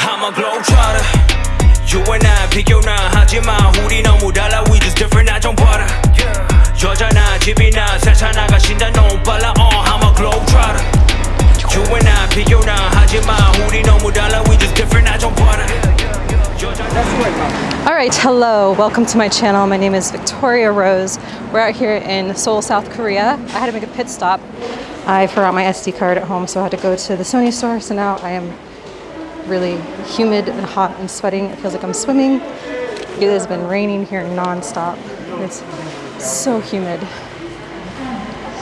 I'm a globetrotter You and I 비교나 하지만 우리 너무 달라 We just different 나 좀 봐라 여자나 집이나 세상 나가신다 너무 빨라 uh, I'm a globetrotter You and I 비교나 하지만 우리 너무 달라 We just different 나 좀 봐라 All right, hello, welcome to my channel. My name is Victoria Rose. We're out here in Seoul, South Korea. I had to make a pit stop. I forgot my SD card at home, so I had to go to the Sony store. So now I am really humid and hot and sweating. It feels like I'm swimming. It has been raining here nonstop. It's so humid.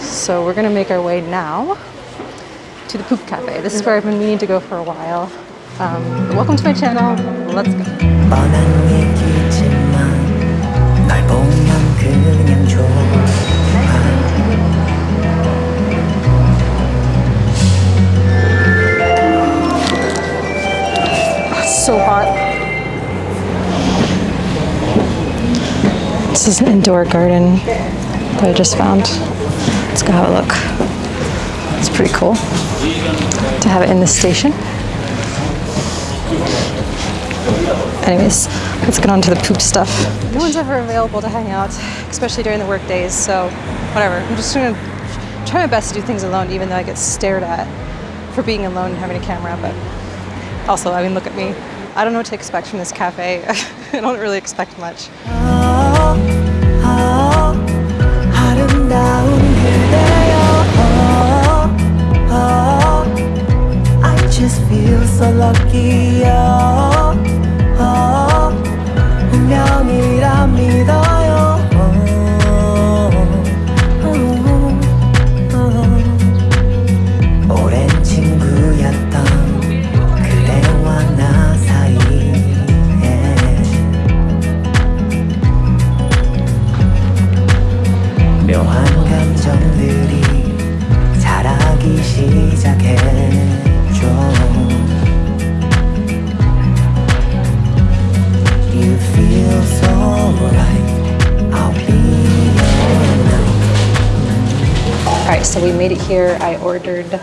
So we're gonna make our way now to the Poop Cafe. This is where I've been meaning to go for a while. Um, welcome to my channel. Let's go. So hot. This is an indoor garden that I just found. Let's go have a look. It's pretty cool to have it in the station. Anyways, let's get on to the poop stuff. No one's ever available to hang out, especially during the work days, so whatever. I'm just gonna try my best to do things alone, even though I get stared at for being alone and having a camera, but also, I mean, look at me. I don't know what to expect from this cafe. I don't really expect much. 아름 right, so we made it here. I ordered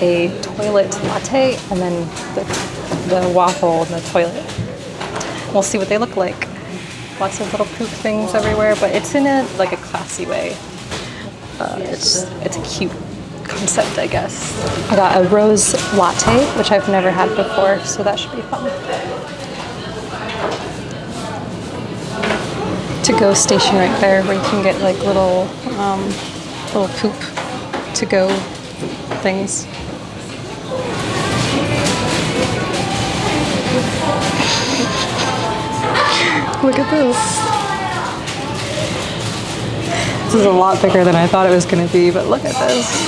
a toilet latte and then the, the waffle in the toilet. We'll see what they look like. Lots of little poop things everywhere, but it's in a like a classy way. Uh, it's it's a cute concept, I guess. I got a rose latte, which I've never had before, so that should be fun. To go station right there, where you can get like little um, little poop to go things. Look at this. This is a lot bigger than I thought it was going to be, but look at this.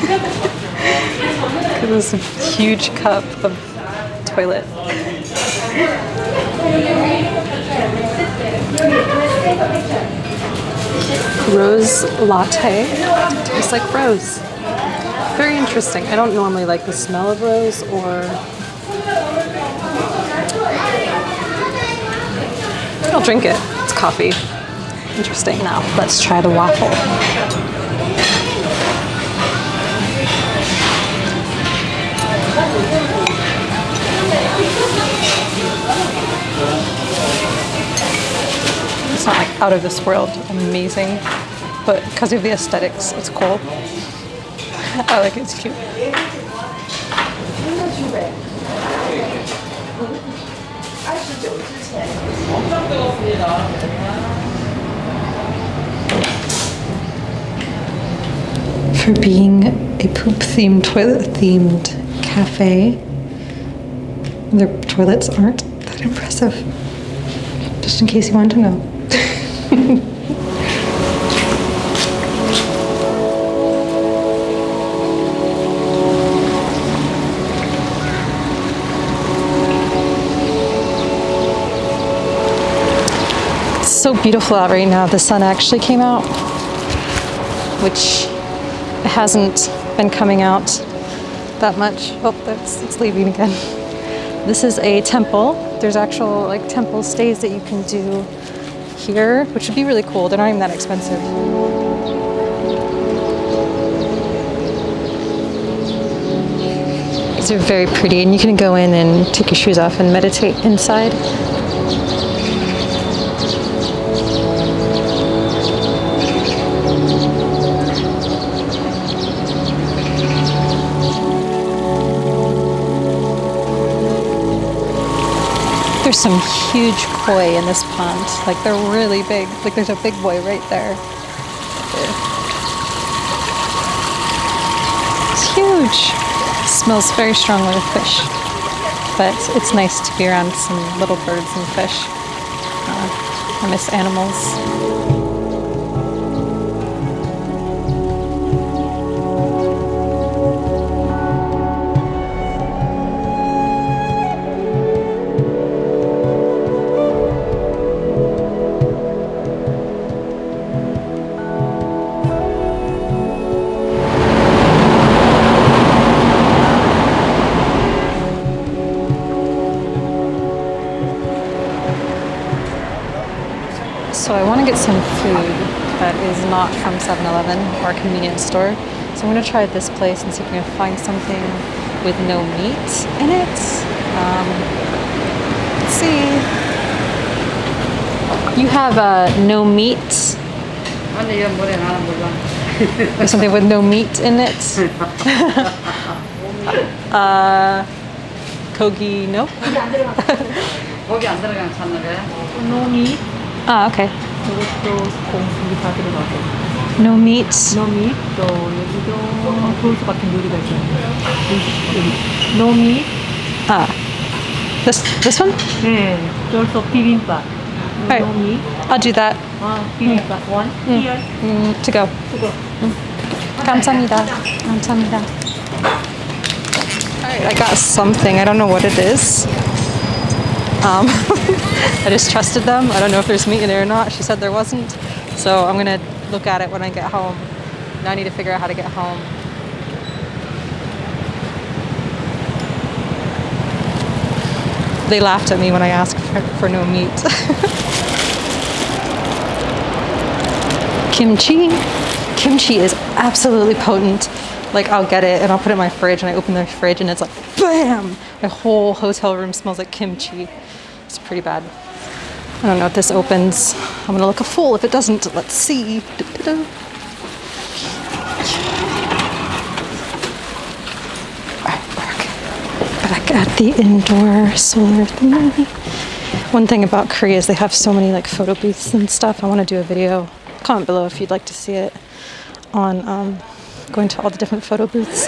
look at this huge cup of toilet. Rose latte. Tastes like rose. Very interesting. I don't normally like the smell of rose or I'll drink it. It's coffee. Interesting. Now, let's try the waffle. It's not like out of this world amazing, but because of the aesthetics, it's cool. I like it, it's cute. For being a poop themed, toilet themed cafe, their toilets aren't that impressive. Just in case you wanted to know. It's so beautiful out right now. The sun actually came out, which hasn't been coming out that much. Oh, that's, it's leaving again. This is a temple. There's actual like temple stays that you can do here, which would be really cool. They're not even that expensive. These are very pretty and you can go in and take your shoes off and meditate inside. Some huge koi in this pond. Like they're really big. Like there's a big boy right there. It's huge. smells very strongly of fish. But it's nice to be around some little birds and fish. Uh, I miss animals. food that is not from 7-Eleven or a convenience store. So I'm going to try this place and see if we can find something with no meat in it. Um, let's see. You have uh, no meat. something with no meat in it. uh, kogi, no? no meat. Ah, okay. 저것도 공기 다 들어가고 No meat. 노미 또 여기도 소스 같은 요리가 있잖아요 여기 노미 Ah, this this one. 네 also 비빔밥 Right. 노미 I'll do that. 아 비빔밥 one here Mm, to go. 수고 감사합니다. 감사합니다. Alright, I got something. I don't know what it is. Um, I just trusted them. I don't know if there's meat in there or not. She said there wasn't. So I'm gonna look at it when I get home. Now I need to figure out how to get home. They laughed at me when I asked for, for no meat. kimchi. Kimchi is absolutely potent. Like I'll get it and I'll put it in my fridge and I open the fridge and it's like BAM! My whole hotel room smells like kimchi. It's pretty bad. I don't know if this opens. I'm gonna look a fool if it doesn't. Let's see. Du-du-du. Alright, back back at the indoor solar thingy. One thing about Korea is they have so many like photo booths and stuff. I want to do a video. Comment below if you'd like to see it on um, going to all the different photo booths.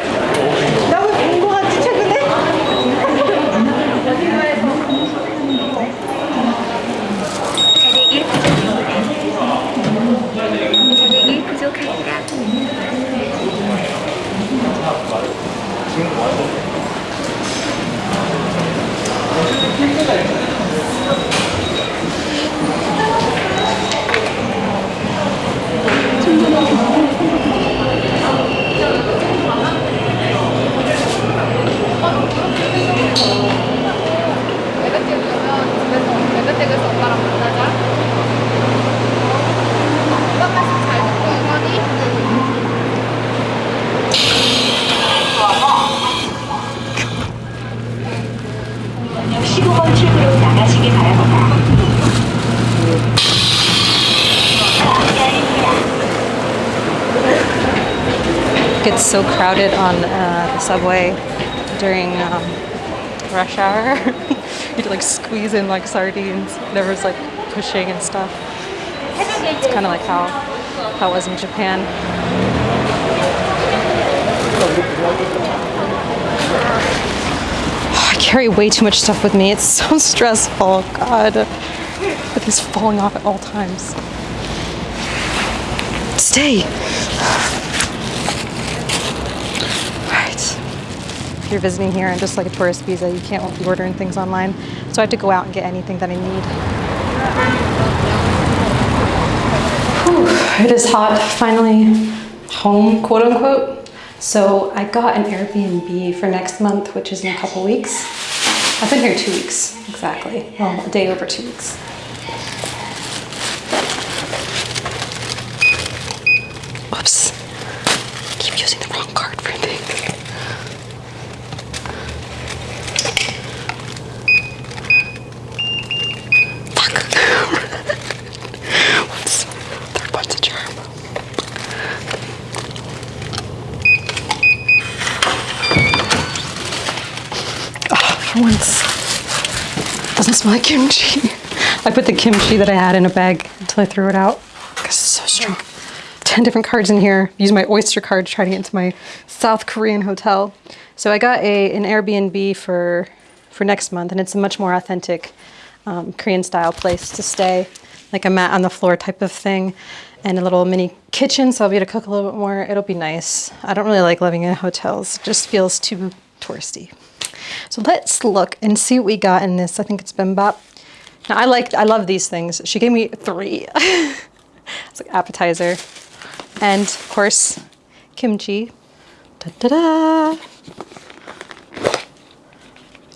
So crowded on uh, the subway during um, rush hour. You'd like squeeze in like sardines. Everyone's like pushing and stuff. It's kind of like how how it was in Japan. I carry way too much stuff with me. It's so stressful. God, everything's falling off at all times. Stay. Right. If you're visiting here and just like a tourist visa, you can't be ordering things online. So I have to go out and get anything that I need. Whew, it is hot. Finally home, quote unquote. So I got an Airbnb for next month, which is in a couple weeks. I've been here two weeks, exactly. Well, a day over two weeks. Whoops. I keep using the wrong card for things. Once. Doesn't smell like kimchi. I put the kimchi that I had in a bag until I threw it out because it's so strong. 10 different cards in here. Use my Oyster card to try to get into my South Korean hotel. So I got a an Airbnb for for next month and it's a much more authentic um, Korean style place to stay. Like a mat on the floor type of thing and a little mini kitchen so I'll be able to cook a little bit more. It'll be nice. I don't really like living in hotels. It just feels too touristy. So let's look and see what we got in this. I think it's bimbap. Now I like, I love these things. She gave me three. it's like appetizer. And of course, kimchi. Da da da.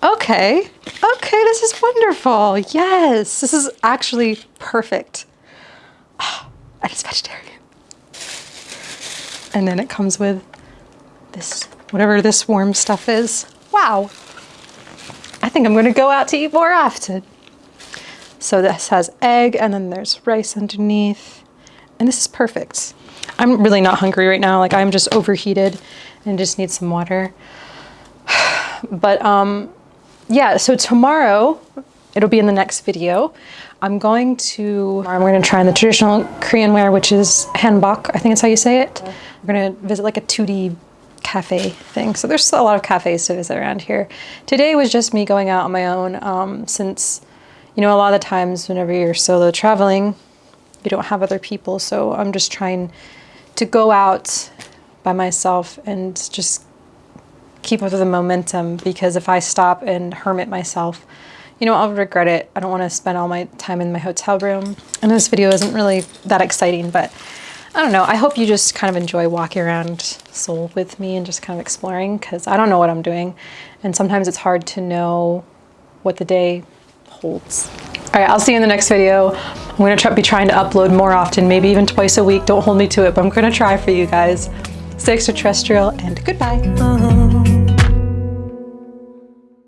Okay, okay, this is wonderful. Yes, this is actually perfect. Ah, and it's vegetarian. And then it comes with this, whatever this warm stuff is. Wow. I think I'm gonna go out to eat more often. So this has egg and then there's rice underneath. And this is perfect. I'm really not hungry right now. Like I'm just overheated and just need some water. But um, yeah, so tomorrow, it'll be in the next video. I'm going to, I'm going to try on the traditional Korean wear, which is hanbok. I think that's how you say it. We're going to visit like a 2D cafe thing. So there's a lot of cafes to visit around here. Today was just me going out on my own um, since, you know, a lot of the times whenever you're solo traveling, you don't have other people. So I'm just trying to go out by myself and just keep up with the momentum because if I stop and hermit myself, you know, I'll regret it. I don't want to spend all my time in my hotel room. And this video isn't really that exciting, but I don't know. I hope you just kind of enjoy walking around Seoul with me and just kind of exploring because I don't know what I'm doing. And sometimes it's hard to know what the day holds. All right, I'll see you in the next video. I'm gonna try, be trying to upload more often, maybe even twice a week. Don't hold me to it, but I'm gonna try for you guys. Stay extraterrestrial and goodbye.